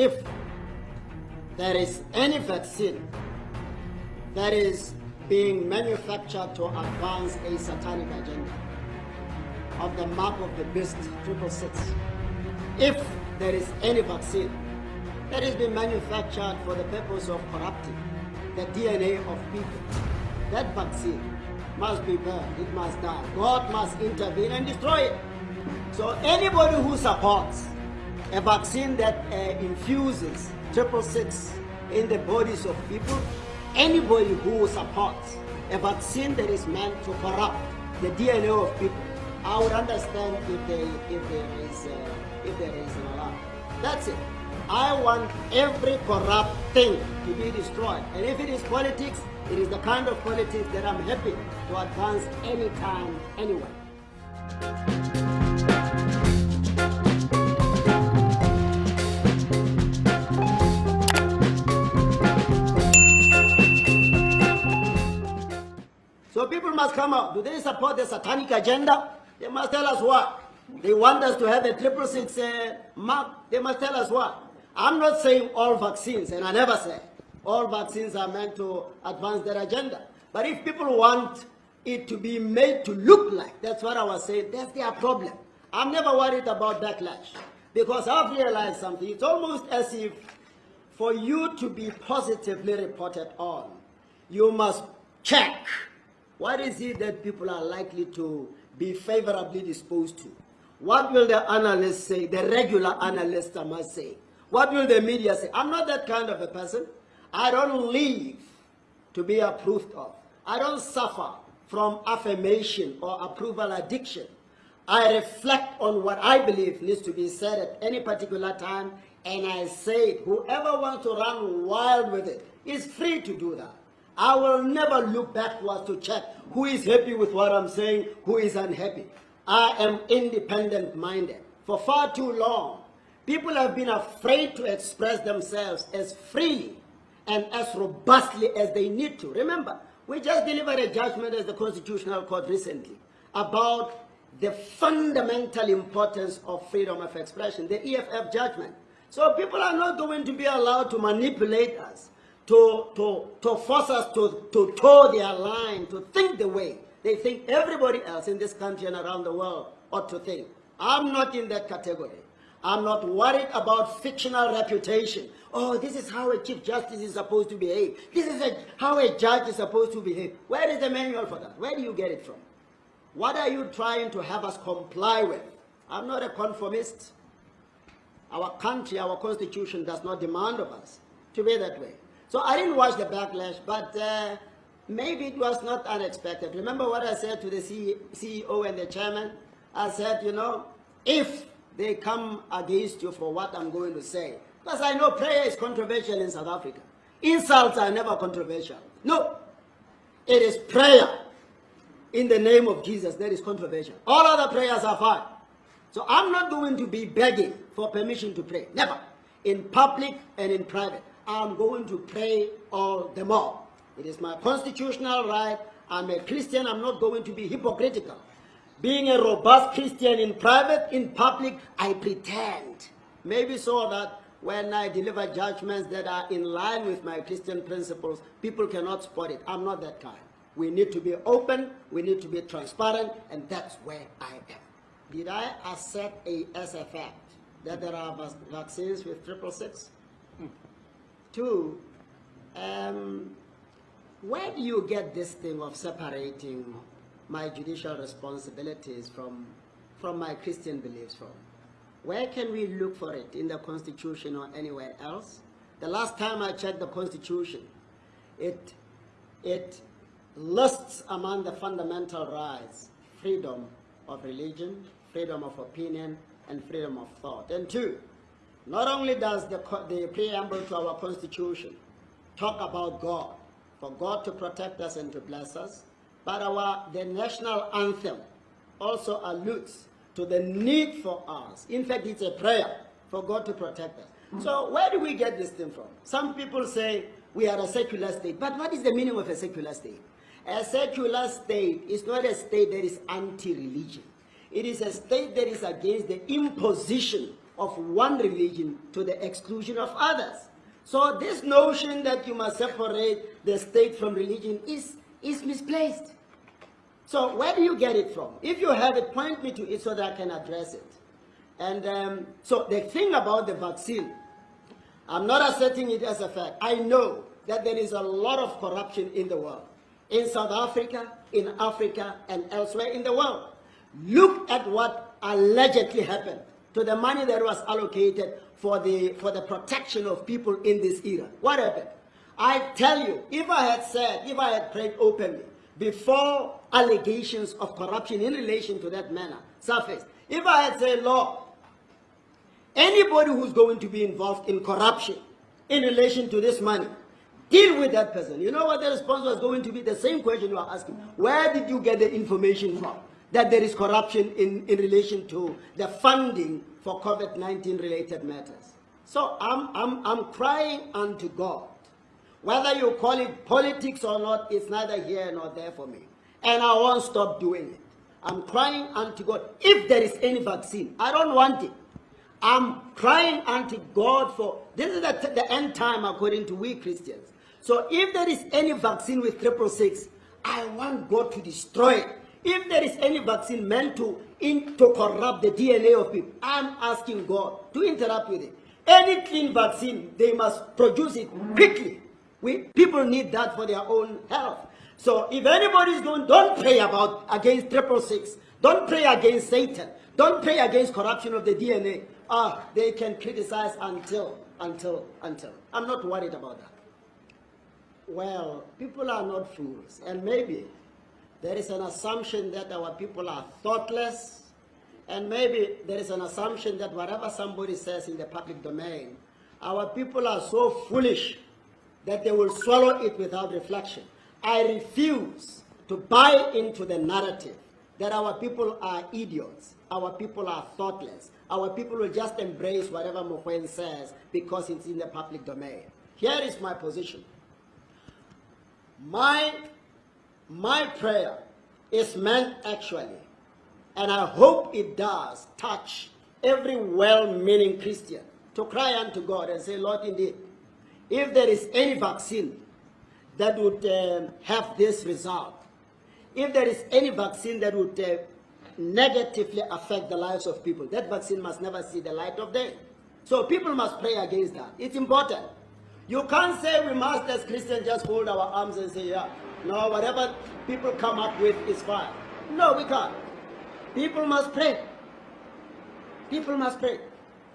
if there is any vaccine that is being manufactured to advance a satanic agenda of the mark of the beast, triple six. If there is any vaccine that is being manufactured for the purpose of corrupting the DNA of people, that vaccine must be burned, it must die. God must intervene and destroy it. So anybody who supports a vaccine that uh, infuses triple six in the bodies of people, anybody who supports a vaccine that is meant to corrupt the DNA of people, I would understand if, they, if there is uh, if there is an alarm. That's it. I want every corrupt thing to be destroyed. And if it is politics, it is the kind of politics that I'm happy to advance anytime, anywhere. Must come out. Do they support the satanic agenda? They must tell us what. They want us to have a triple six uh, mark. They must tell us what. I'm not saying all vaccines, and I never say all vaccines are meant to advance their agenda. But if people want it to be made to look like, that's what I was saying, that's their problem. I'm never worried about backlash because I've realized something. It's almost as if for you to be positively reported on, you must check what is it that people are likely to be favorably disposed to. What will the analysts say, the regular analysts I must say? What will the media say? I'm not that kind of a person. I don't live to be approved of. I don't suffer from affirmation or approval addiction. I reflect on what I believe needs to be said at any particular time, and I say it. Whoever wants to run wild with it is free to do that. I will never look backwards to check who is happy with what I'm saying, who is unhappy. I am independent minded. For far too long, people have been afraid to express themselves as freely and as robustly as they need to. Remember, we just delivered a judgment as the Constitutional Court recently about the fundamental importance of freedom of expression, the EFF judgment. So people are not going to be allowed to manipulate us, to, to, to force us to, to toe their line, to think the way they think everybody else in this country and around the world ought to think. I'm not in that category. I'm not worried about fictional reputation. Oh, this is how a Chief Justice is supposed to behave. This is a, how a judge is supposed to behave. Where is the manual for that? Where do you get it from? What are you trying to have us comply with? I'm not a conformist. Our country, our constitution does not demand of us to be that way. So I didn't watch the backlash, but uh, maybe it was not unexpected. Remember what I said to the CEO and the chairman? I said, you know, if they come against you for what I'm going to say, because I know prayer is controversial in South Africa. Insults are never controversial. No, it is prayer in the name of Jesus that is controversial. All other prayers are fine. So I'm not going to be begging for permission to pray. Never. In public and in private. I'm going to pray all the more. It is my constitutional right. I'm a Christian. I'm not going to be hypocritical. Being a robust Christian in private, in public, I pretend. Maybe so that when I deliver judgments that are in line with my Christian principles, people cannot spot it. I'm not that kind. We need to be open, we need to be transparent, and that's where I am. Did I assert a, as a fact that there are vaccines with triple six? Hmm. Two, um, where do you get this thing of separating my judicial responsibilities from, from my Christian beliefs from? Where can we look for it? In the Constitution or anywhere else? The last time I checked the Constitution, it, it lists among the fundamental rights freedom of religion, freedom of opinion, and freedom of thought. And two, not only does the, the preamble to our Constitution talk about God, for God to protect us and to bless us, but our, the national anthem also alludes to the need for us. In fact, it's a prayer for God to protect us. So where do we get this thing from? Some people say we are a secular state. But what is the meaning of a secular state? A secular state is not a state that is anti-religion. It is a state that is against the imposition of one religion to the exclusion of others. So this notion that you must separate the state from religion is, is misplaced. So where do you get it from? If you have it, point me to it so that I can address it. And um, so the thing about the vaccine, I'm not asserting it as a fact. I know that there is a lot of corruption in the world, in South Africa, in Africa, and elsewhere in the world. Look at what allegedly happened to the money that was allocated for the, for the protection of people in this era. What happened? I tell you, if I had said, if I had prayed openly, before allegations of corruption in relation to that manner surfaced, if I had said, Lord, anybody who's going to be involved in corruption in relation to this money, deal with that person. You know what the response was going to be? The same question you are asking. Where did you get the information from? That there is corruption in, in relation to the funding for COVID-19 related matters. So I'm, I'm, I'm crying unto God. Whether you call it politics or not, it's neither here nor there for me. And I won't stop doing it. I'm crying unto God. If there is any vaccine, I don't want it. I'm crying unto God for, this is the, the end time according to we Christians. So if there is any vaccine with triple six, I want God to destroy it. If there is any vaccine meant to, in, to corrupt the DNA of people, I'm asking God to interrupt with it. Any clean vaccine, they must produce it quickly. We, people need that for their own health. So if anybody is going, don't pray about against triple six. Don't pray against Satan. Don't pray against corruption of the DNA. Ah, they can criticize until, until, until. I'm not worried about that. Well, people are not fools, and maybe there is an assumption that our people are thoughtless, and maybe there is an assumption that whatever somebody says in the public domain, our people are so foolish that they will swallow it without reflection. I refuse to buy into the narrative that our people are idiots, our people are thoughtless, our people will just embrace whatever Mogoeng says because it's in the public domain. Here is my position. My my prayer is meant actually, and I hope it does, touch every well-meaning Christian to cry unto God and say, Lord, indeed, if there is any vaccine that would uh, have this result, if there is any vaccine that would uh, negatively affect the lives of people, that vaccine must never see the light of day. So people must pray against that. It's important. You can't say we must, as Christians, just hold our arms and say, yeah, no, whatever people come up with is fine. No, we can't. People must pray. People must pray.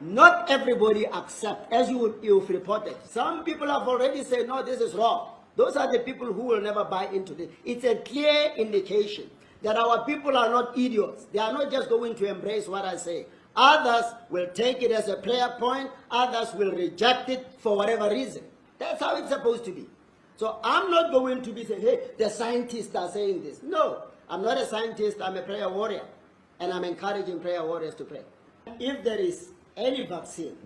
Not everybody accept, as you, you've reported. Some people have already said, no, this is wrong. Those are the people who will never buy into this. It's a clear indication that our people are not idiots. They are not just going to embrace what I say. Others will take it as a prayer point. Others will reject it for whatever reason. That's how it's supposed to be. So I'm not going to be saying, hey, the scientists are saying this. No, I'm not a scientist, I'm a prayer warrior. And I'm encouraging prayer warriors to pray. If there is any vaccine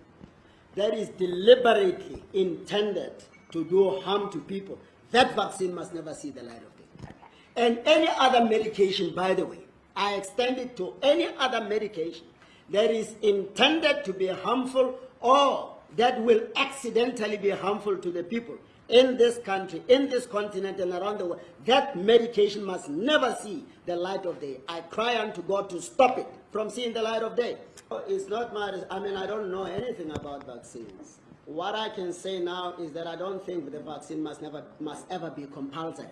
that is deliberately intended to do harm to people, that vaccine must never see the light of day. And any other medication, by the way, I extend it to any other medication that is intended to be harmful or that will accidentally be harmful to the people in this country, in this continent, and around the world, that medication must never see the light of day. I cry unto God to stop it from seeing the light of day. Oh, it's not my, I mean, I don't know anything about vaccines. What I can say now is that I don't think the vaccine must never, must ever be compulsory.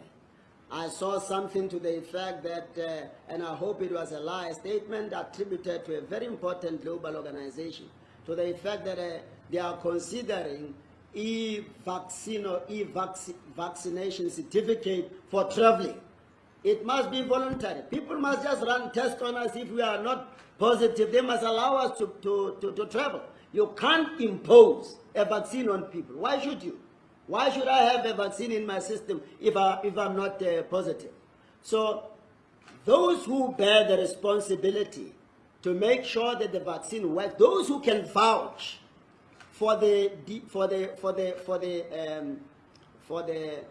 I saw something to the effect that, uh, and I hope it was a lie, a statement attributed to a very important global organization, to the effect that uh, they are considering e-vaccine or e-vaccination certificate for traveling. It must be voluntary. People must just run tests on us if we are not positive. They must allow us to, to, to, to travel. You can't impose a vaccine on people. Why should you? Why should I have a vaccine in my system if, I, if I'm not uh, positive? So those who bear the responsibility to make sure that the vaccine works, those who can vouch for the for the for the for the um, for the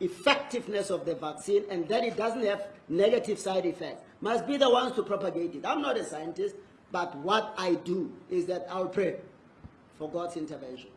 effectiveness of the vaccine and that it doesn't have negative side effects must be the ones to propagate it. I'm not a scientist. But what I do is that I'll pray for God's intervention.